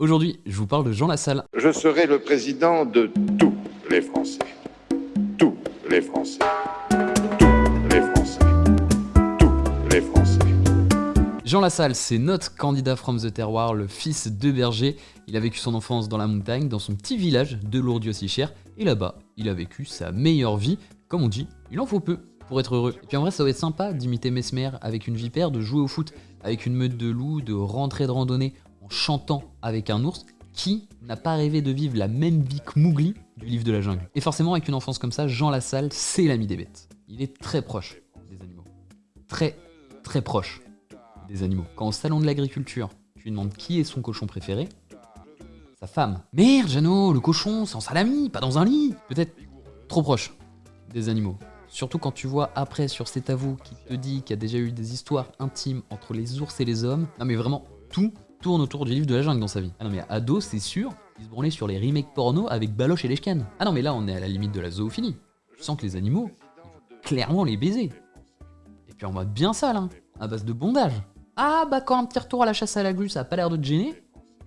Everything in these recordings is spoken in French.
Aujourd'hui, je vous parle de Jean Lassalle. Je serai le président de tous les Français. Tous les Français. Tous les Français. Tous les Français. Jean Lassalle, c'est notre candidat from the terroir, le fils de berger. Il a vécu son enfance dans la montagne, dans son petit village de Lourdes-Dieu-Sichère, et là-bas, il a vécu sa meilleure vie. Comme on dit, il en faut peu pour être heureux. Et puis en vrai, ça va être sympa d'imiter Mesmer avec une vipère, de jouer au foot avec une meute de loups, de rentrer de randonnée en chantant avec un ours, qui n'a pas rêvé de vivre la même vie que Mowgli du livre de la jungle Et forcément, avec une enfance comme ça, Jean Lassalle, c'est l'ami des bêtes. Il est très proche des animaux. Très, très proche des animaux. Quand au salon de l'agriculture, tu lui demandes qui est son cochon préféré, sa femme. Merde, Jeannot, le cochon, c'est en salami, pas dans un lit. Peut-être trop proche des animaux. Surtout quand tu vois après sur cet avou qui te dit qu'il y a déjà eu des histoires intimes entre les ours et les hommes. Non mais vraiment, tout tourne autour du livre de la jungle dans sa vie. Ah non mais ado, c'est sûr, il se branlait sur les remakes porno avec Baloche et Leshkan. Ah non mais là on est à la limite de la zoophilie. Je sens que les animaux, clairement les baiser. Et puis en mode bien sale, hein, à base de bondage. Ah bah quand un petit retour à la chasse à la glu ça a pas l'air de te gêner,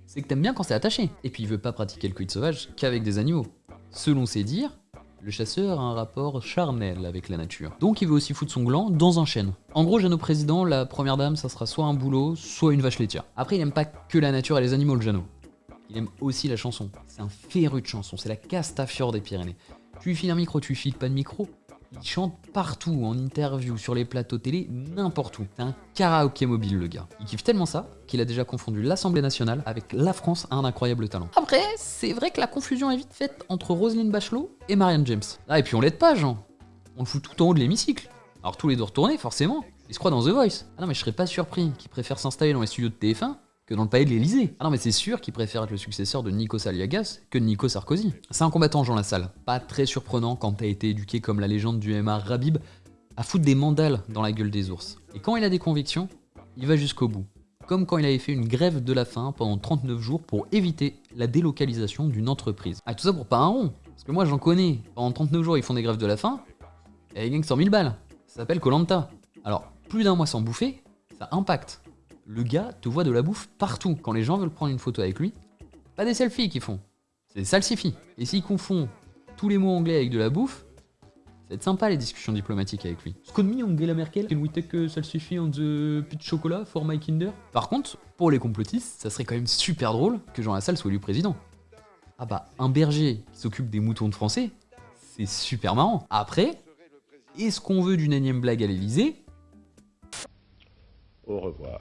c'est que t'aimes bien quand c'est attaché. Et puis il veut pas pratiquer le quid sauvage qu'avec des animaux. Selon ses dires, le chasseur a un rapport charnel avec la nature. Donc il veut aussi foutre son gland dans un chêne. En gros, Jeannot président, la première dame, ça sera soit un boulot, soit une vache laitière. Après, il aime pas que la nature et les animaux, le Jeannot. Il aime aussi la chanson. C'est un féru de chanson, c'est la Castafiore des Pyrénées. Tu lui files un micro, tu lui files pas de micro, il chante partout, en interview, sur les plateaux télé, n'importe où. C'est un karaoké mobile le gars. Il kiffe tellement ça qu'il a déjà confondu l'Assemblée nationale avec la France à un incroyable talent. Après, c'est vrai que la confusion est vite faite entre Roselyne Bachelot et Marianne James. Ah et puis on l'aide pas Jean. On le fout tout en haut de l'hémicycle. Alors tous les deux retournés forcément. Il se croit dans The Voice. Ah non mais je serais pas surpris qu'il préfère s'installer dans les studios de TF1 que dans le palais de l'Elysée. Ah non mais c'est sûr qu'il préfère être le successeur de Nikos Aliagas que de Nico Sarkozy. C'est un combattant Jean Lassalle, pas très surprenant quand t'as été éduqué comme la légende du MA Rabib à foutre des mandales dans la gueule des ours. Et quand il a des convictions, il va jusqu'au bout. Comme quand il avait fait une grève de la faim pendant 39 jours pour éviter la délocalisation d'une entreprise. Ah tout ça pour pas un rond, parce que moi j'en connais. Pendant 39 jours ils font des grèves de la faim, et ils gagnent 100 000 balles. Ça s'appelle Colanta. Alors plus d'un mois sans bouffer, ça impacte le gars te voit de la bouffe partout. Quand les gens veulent prendre une photo avec lui, pas des selfies qu'ils font, c'est des salsifis. Et s'ils confondent tous les mots anglais avec de la bouffe, ça va être sympa les discussions diplomatiques avec lui. Ce me Angela Merkel, can we take salsifis on the de chocolat for my kinder? Par contre, pour les complotistes, ça serait quand même super drôle que Jean Lassalle soit élu président. Ah bah, un berger qui s'occupe des moutons de français, c'est super marrant. Après, est-ce qu'on veut d'une énième blague à l'Elysée Au revoir.